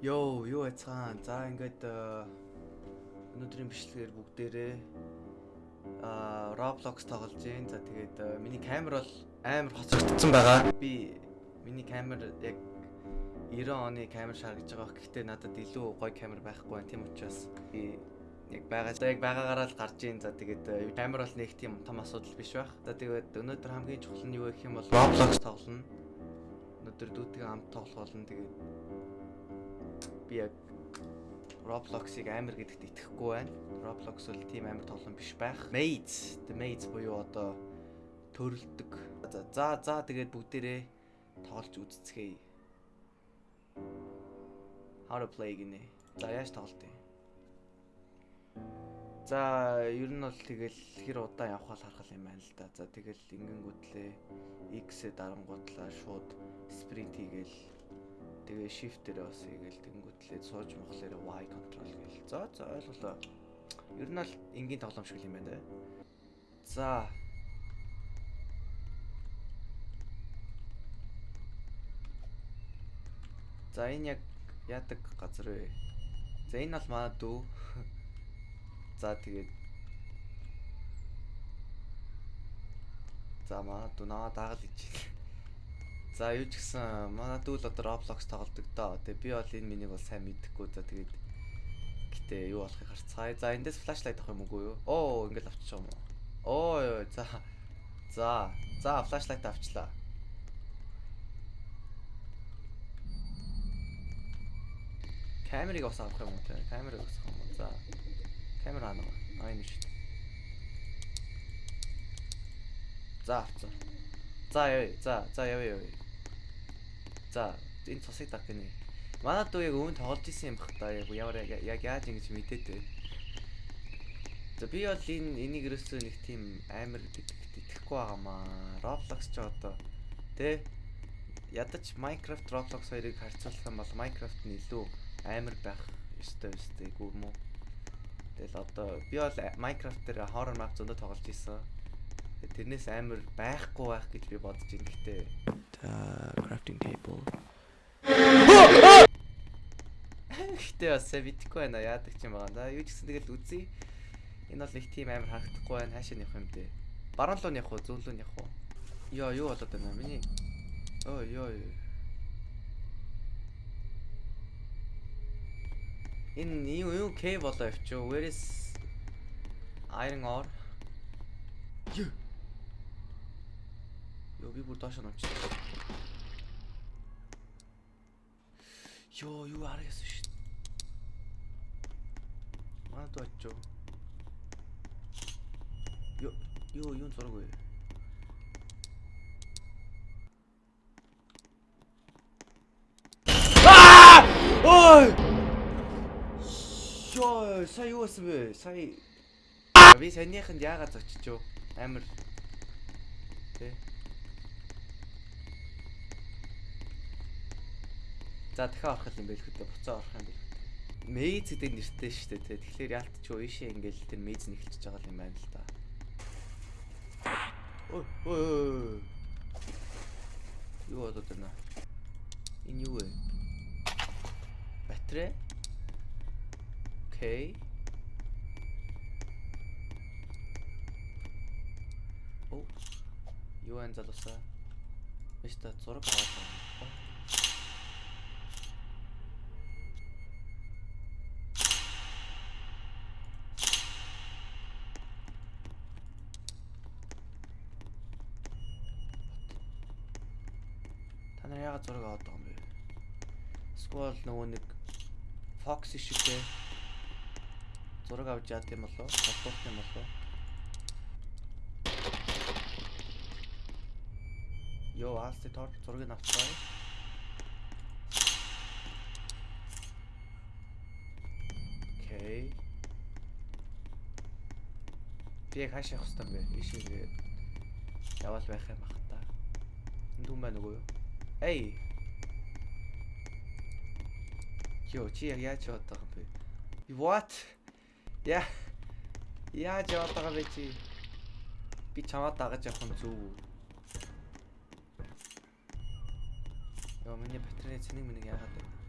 Йоо, юу яцгаан. За ингээд э, өнөөдрийн бичлэгээр бүгдээрээ аа Roblox тоглож гин. За тэгээд э, миний камер бол амар хоцрогдсон байгаа. Би миний камер яг 90 оны камер шаргаж байгаа. Гэхдээ надад илүү гоё камер байхгүй байна. Тийм учраас би яг байгаа яг байгаагаараа л гарч ийн. За тэгээд э, камер бол нэг тийм том асуудал биш байх. За тэгээд өнөөдөр хамгийн чухал нь юу гэх юм бол Roblox тоглоно. Өнөөдөр дүүтэйгээ хамт тоглох болно. Тэгээд би яг Roblox-ыг амар гэдэгт итгэхгүй байна. Roblox бол тийм амар тоглоом биш байх. Maze, the Maze буюу одоо төрөлдөг. За за за тэгээд бүгдээрээ тоглож үзцгээе. How to play гинэ. За яаж тоглолт юм? За ер нь бол тэгэл хэр удаан явах бол харах юм байна л да. За тэгэл ингэнгүүтлээ X-ээ дарангуудлаа шууд спринт хийгээл тэгээ shift-ээр бас хийгээл тэнгүүтлээ сууж мохлоор Y control гээл. За за ойлголоо. Ер нь бол энгийн тоглоом шиг юм байна. За За энэ яг яадаг газар вэ? За энэ бол манай дүү. За тэгээд За манай дүү наваа дагаад ич. За юу ч гэсэн манай дүү л одоо Roblox тоглодог доо. Тэгээ би бол энэ минийг бол сайн мэдэхгүй. За тэгээд гэтээ юу болохыг харцгаая. За эндээс флашлайт авах юм уу юу? Оо ингээл авчих юм уу? Оо за. За. За флашлайт авчлаа. Камерыг бас авах юм уу те? Камерыг авах юм уу? За. Камер аа нэг. Аа энэ шүү. За авцгаа. За. За за яа яа. За энэ цусыг даг гинэ. Манай дүү яг өвөн тоглож исэн юм бах та. Яг ямар яг яаж ингэж мэдээд вэ? За би бол энэ энийг ерөөсөө нэг тийм амар итгэхгүй байгаамаа. Roblox ч одоо тэ ядаж Minecraft Roblox хоёрыг харьцуулах юм бол Minecraft нь илүү амар байх ёстой өстэй гүү мүү. Тэгэл одоо би бол Minecraft дээр horror map зөндөө тоглож исэн. Тэрнээс амар байхгүй байх гэж би бодож гэхдээ та crafting table. Гэхдээ бас битгүй байна яадаг ч юм байгаа. За юу ч гэсэн тэгэл үзье. Энэ бол их тийм амар харагдахгүй байна. Хаашаа явах юм бэ? Баруун руу явах уу, зүүн рүү явах уу? Йоо, юу болоод байна? Миний Ой, ёо. Энэ юу юу К болоо явчих. Where is iron ore? Юу? Йоо би бүр доош намч. Йоо юу аргасан шít. Манай дооч. Йоо юу юу зураг вэ? Ой! Йоо, сая юу бэ? Сая би санийханд яагаад зочиж юу? Амар Тэ. За дахиад орох юм байл хөтө буцаа орох юм байл. Мейз гэдэг нэртэй шүү дээ. Тэгэхээр яалтч юу ийшээ ингээл тэр мейз нэглэж байгаа юм байна л да. Ой ой. Юу болоод байна? Энэ юу вэ? Батарей. Окей. Оо. Юу энэ залуусаа? Мистер зураг аваад байна. Нар яагаад зураг аваад байгаа юм бэ? Сквал нөгөө нэг Fox шигтэй зураг авч яад юм болоо? Холбоох юм болоо? Йоо, аасти тор зургийг авцгаа. Окей. Би яг хаашаа явах бэ? Ишээ тэгээд яваал байх юм бах та. Энд хүн байна уу? Эй. Йоо, чи яг яаж яваад байгаа бэ? What? Яа. Яаж яваад байгаа бэ чи? Би чамаа дагаж явах нь зөв? Йоо, миний батарей цэнийг минийг яагаад вэ?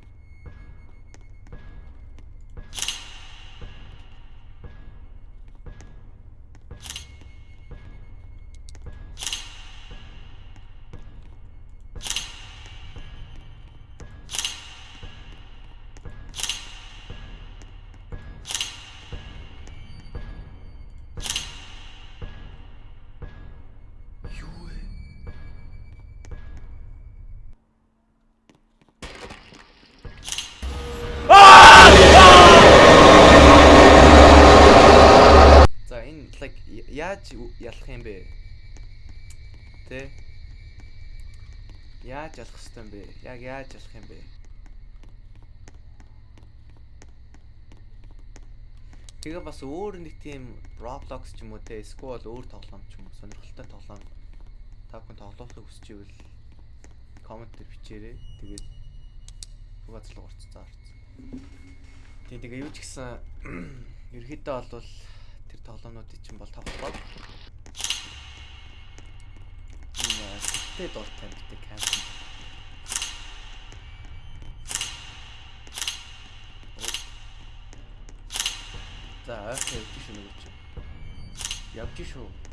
Яаж ялах юм бэ? Тэ? Яаж ялах хэвтэй юм бэ? Яг яаж ялах юм бэ? Тэгээ бас өөр нэг тийм Roblox ч юм уу те эсвэл өөр тоглоом ч юм уу сонирхолтой тоглоом та бүхэн тоглохыг хүсэж ивэл коммент дээр бичээрэй. Тэгээд угааз л урцсан орцсон. Тийм тэгээ юу ч гэсэн ерөөхдөө бол тэр тоглоомнуудыг чинь бол тоглоод Тэ дуртай битээ камп. За, явж шүү нөгөө чи. Явж шүү.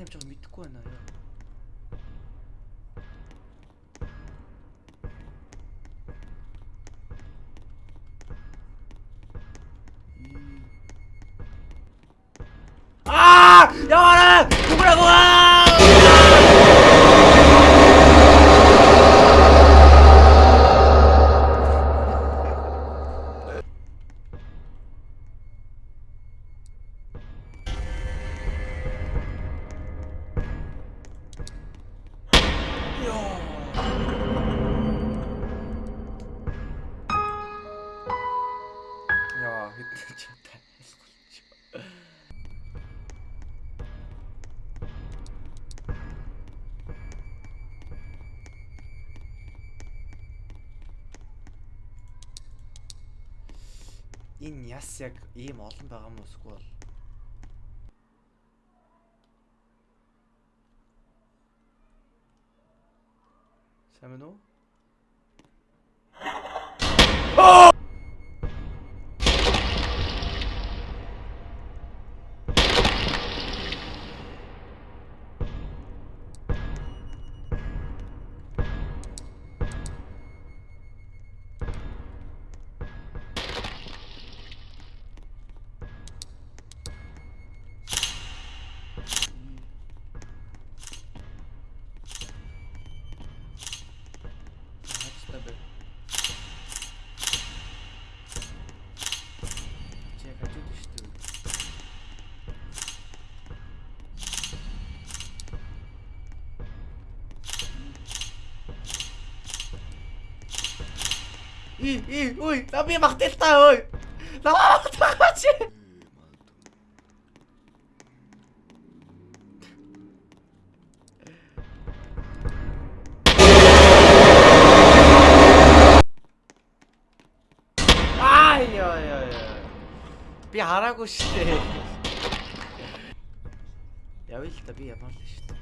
Хаана явж байгааг мэдэхгүй байна яа. Аа! Энэ яс яг ийм олон байгаа юм уусгүй бол Сайн байна уу? И и ой, на би махтэлтай ой. Наваа махтаач. Ай яа яа. Би хараагүй штэ. Явъя л та би ямар л штэ.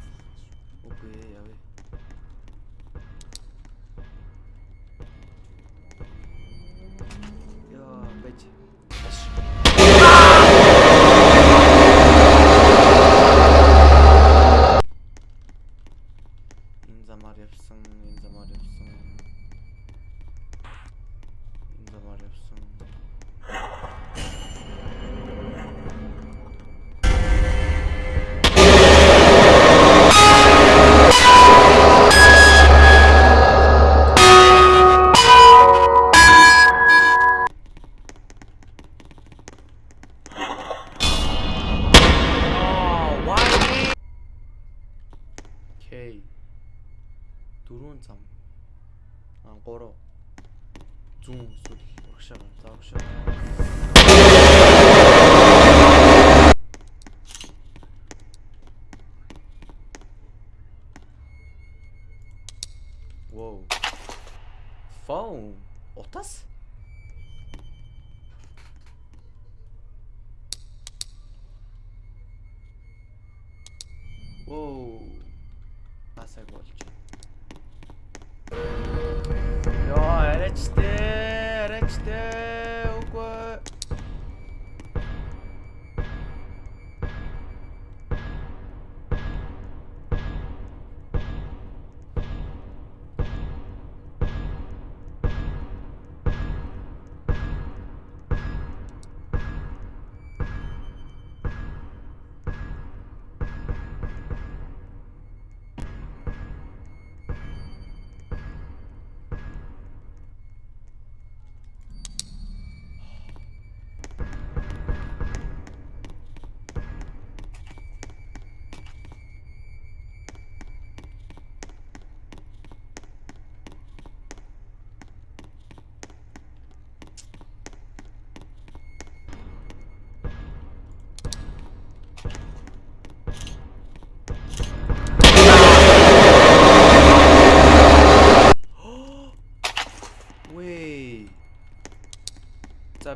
Үгүй ээ явъя. Wow. Phone. Otas?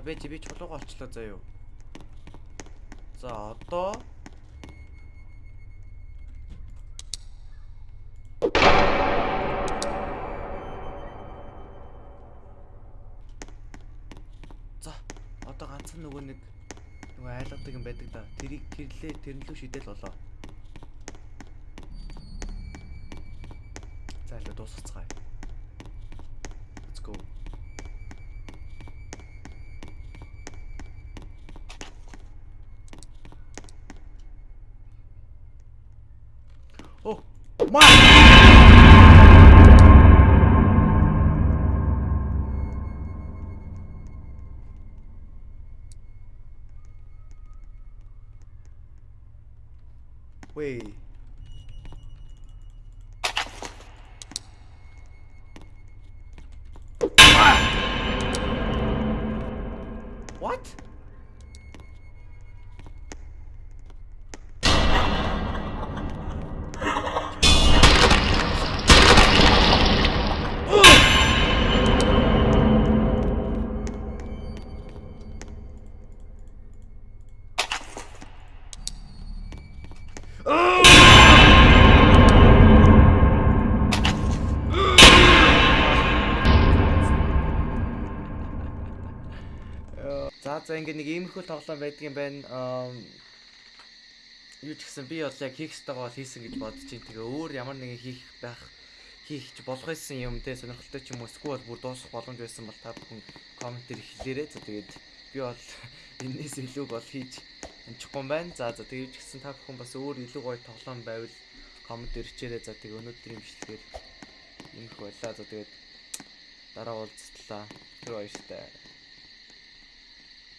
Би би чулууга очлоо заяа. За одоо За одоо ганцхан нөгөө нэг нөгөө айлгадаг юм байдаг да. Тэрийг тэрлээ тэрнлүү шидэл болоо. За илүү дуусгацгаая. Let's go. 어, 마! 웨이 За за ингээ нэг иймэрхүү тоглоом байдаг юм байна. Юу ч гэсэн би бол яг хийх ёстойгоо хийсэн гэж бодож байна. Тэгээ өөр ямар нэгэн хийх байх хийх ч болох байсан юм те сонирхолтой ч юм уу эсвэл бүр дуусах боломж байсан бол та бүхэн коммент дээр хэлээрэй. За тэгээд би бол энэс илүүг бол хийж амжихгүй юм байна. За за тэгээд ч гэсэн та бүхэн бас өөр илүү гоё тоглоом байвал коммент дээр хичээрэй. За тэгээд өнөөдрийн бичлэгээр иймэрхүү байлаа. За тэгээд дараа уулзтлаа. Тэр баяртай.